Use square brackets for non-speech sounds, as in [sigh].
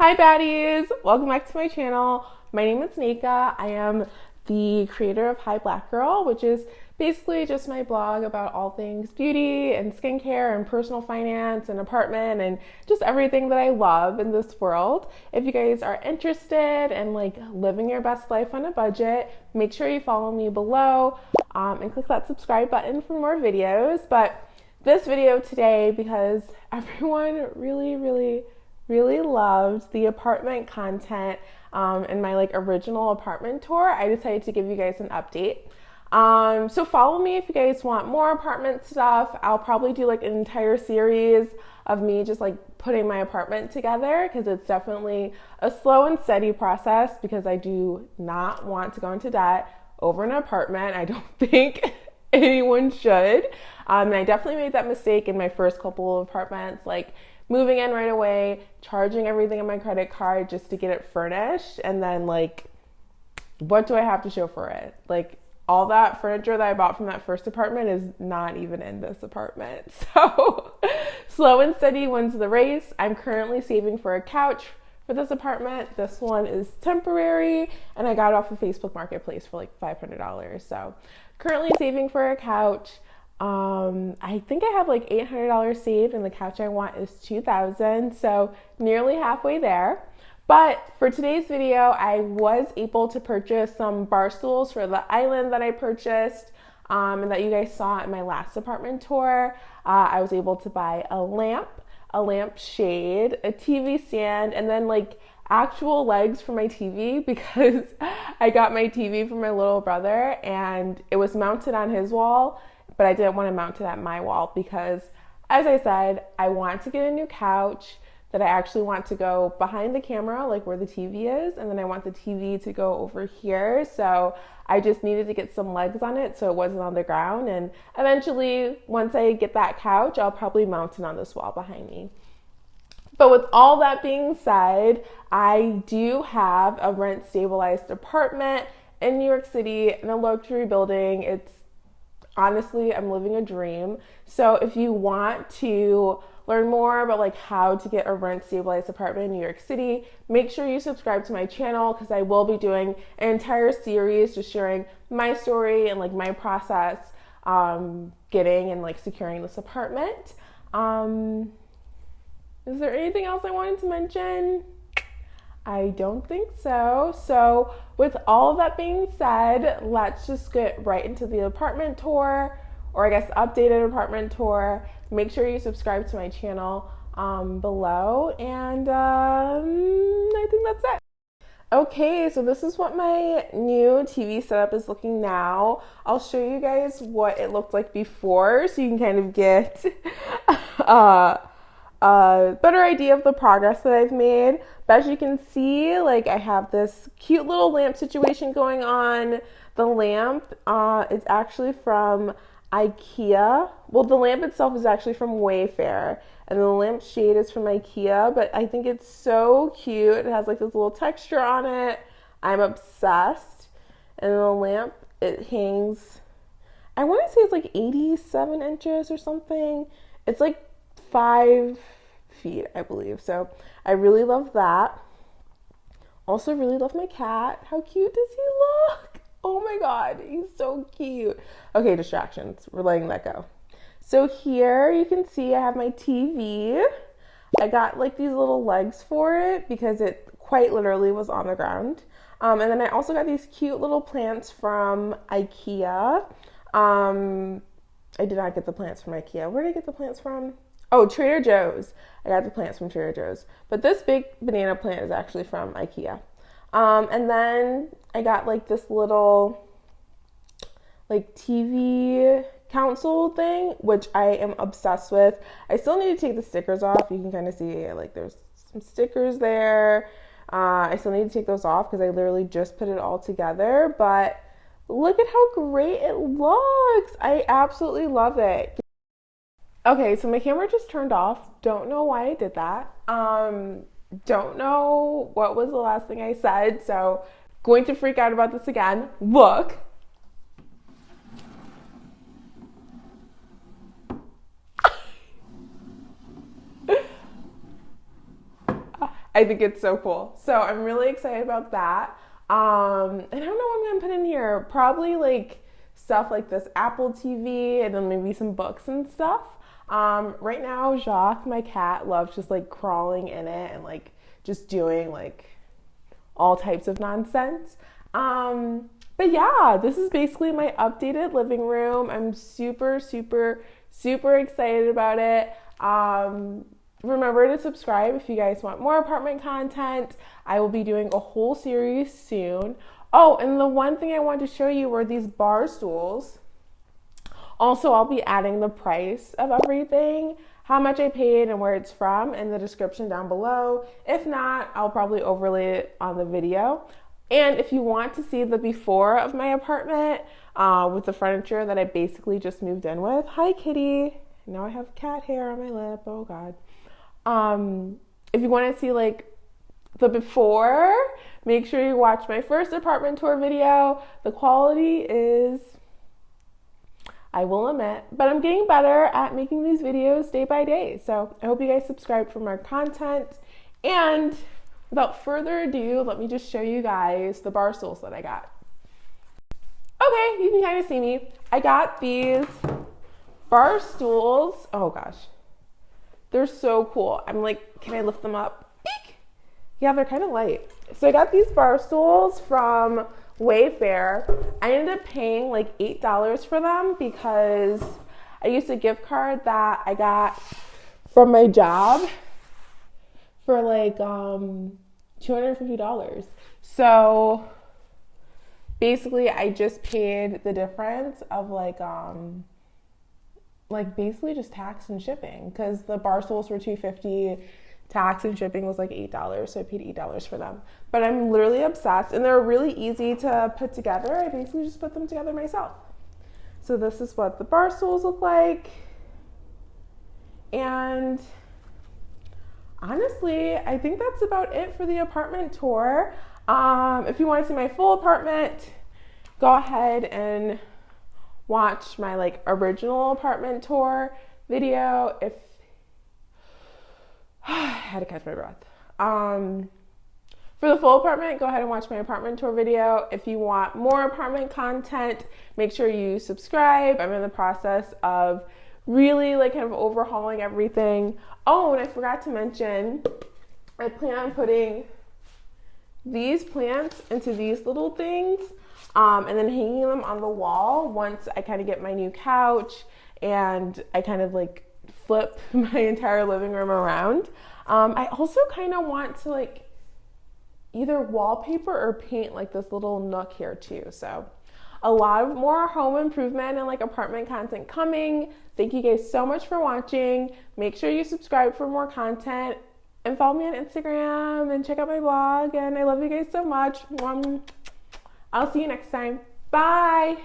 Hi baddies! Welcome back to my channel. My name is Nika. I am the creator of Hi Black Girl, which is basically just my blog about all things beauty and skincare and personal finance and apartment and just everything that I love in this world. If you guys are interested in like living your best life on a budget, make sure you follow me below um, and click that subscribe button for more videos. But this video today, because [laughs] everyone really, really really loved the apartment content um, in my like original apartment tour, I decided to give you guys an update. Um, so follow me if you guys want more apartment stuff. I'll probably do like an entire series of me just like putting my apartment together because it's definitely a slow and steady process because I do not want to go into debt over an apartment. I don't [laughs] think anyone should. Um, and I definitely made that mistake in my first couple of apartments. Like moving in right away, charging everything on my credit card just to get it furnished, and then like, what do I have to show for it? Like, all that furniture that I bought from that first apartment is not even in this apartment. [laughs] So, slow and steady wins the race. I'm currently saving for a couch for this apartment. This one is temporary, and I got it off of Facebook Marketplace for like $500. So, currently saving for a couch. Um, I think I have like $800 saved and the couch I want is 2000 so nearly halfway there. But for today's video, I was able to purchase some bar stools for the island that I purchased um, and that you guys saw in my last apartment tour. Uh, I was able to buy a lamp, a lamp shade, a TV stand, and then like actual legs for my TV [laughs] because I got my TV from my little brother and it was mounted on his wall but I didn't want to mount it at my wall because, as I said, I want to get a new couch that I actually want to go behind the camera, like where the TV is, and then I want the TV to go over here. So I just needed to get some legs on it so it wasn't on the ground. And eventually, once I get that couch, I'll probably mount it on this wall behind me. But with all that being said, I do have a rent stabilized apartment in New York City in a luxury building. It's honestly, I'm living a dream. So if you want to learn more about like how to get a rent stabilized apartment in New York City, make sure you subscribe to my channel because I will be doing an entire series just sharing my story and like my process um, getting and like securing this apartment. Um, is there anything else I wanted to mention? I don't think so. So, with all that being said, let's just get right into the apartment tour, or I guess updated apartment tour. Make sure you subscribe to my channel um, below, and um, I think that's it. Okay, so this is what my new TV setup is looking now. I'll show you guys what it looked like before so you can kind of get [laughs] uh, a better idea of the progress that I've made. But as you can see, like I have this cute little lamp situation going on. The lamp uh, is actually from IKEA. Well, the lamp itself is actually from Wayfair, and the lamp shade is from IKEA. But I think it's so cute. It has like this little texture on it. I'm obsessed. And the lamp it hangs. I want to say it's like 87 inches or something. It's like five feet, I believe. So I really love that. Also, really love my cat. How cute does he look? [laughs] Oh my god, he's so cute. Okay, distractions. We're letting that go. So here you can see I have my TV. I got like these little legs for it because it quite literally was on the ground. Um, and then I also got these cute little plants from IKEA. Um, I did not get the plants from IKEA. Where did I get the plants from? Oh, Trader Joe's. I got the plants from Trader Joe's. But this big banana plant is actually from IKEA. Um, and then I got like this little like TV console thing, which I am obsessed with. I still need to take the stickers off. You can kind of see like there's some stickers there. Uh, I still need to take those off because I literally just put it all together. But look at how great it looks. I absolutely love it. Okay, so my camera just turned off. Don't know why I did that. Um, don't know what was the last thing I said, so going to freak out about this again. Look. [laughs] I think it's so cool. So I'm really excited about that. Um, and I don't know what I'm gonna put in here. Probably like stuff like this Apple TV and then maybe some books and stuff. Um, right now, Jacques, my cat, loves just like crawling in it and like just doing like all types of nonsense. Um, but yeah, this is basically my updated living room. I'm super, super, super excited about it. Um, remember to subscribe if you guys want more apartment content. I will be doing a whole series soon. Oh, and the one thing I wanted to show you were these bar stools. Also, I'll be adding the price of everything, how much I paid and where it's from in the description down below. If not, I'll probably overlay it on the video. And if you want to see the before of my apartment uh, with the furniture that I basically just moved in with, hi kitty. Now I have cat hair on my lip. Oh God. Um, if you want to see like the before, make sure you watch my first apartment tour video. The quality is, I will admit, but I'm getting better at making these videos day by day. So I hope you guys subscribe for more content. And without further ado, let me just show you guys the bar stools that I got. Okay, you can kind of see me. I got these bar stools. Oh gosh, they're so cool. I'm like, can I lift them up? Yeah, they're kind of light. So I got these bar stools from Wayfair. I ended up paying like $8 for them because I used a gift card that I got from my job for like um, $250. So basically I just paid the difference of like um like basically just tax and shipping because the bar stools were 250 tax and shipping was like $8 so i paid $8 for them. But i'm literally obsessed and they're really easy to put together. I basically just put them together myself. So this is what the bar stools look like. And honestly i think that's about it for the apartment tour. Um, if you want to see my full apartment go ahead and watch my like original apartment tour video. If [sighs] I had to catch my breath. Um, for the full apartment, go ahead and watch my apartment tour video. If you want more apartment content, make sure you subscribe. I'm in the process of really like kind of overhauling everything. Oh, and I forgot to mention, I plan on putting these plants into these little things um, and then hanging them on the wall once I kind of get my new couch and I kind of like flip [laughs] my entire living room around. Um, I also kind of want to like either wallpaper or paint like this little nook here too. So a lot of more home improvement and like apartment content coming. Thank you guys so much for watching. Make sure you subscribe for more content and follow me on Instagram and check out my blog. And I love you guys so much. I'll see you next time. Bye.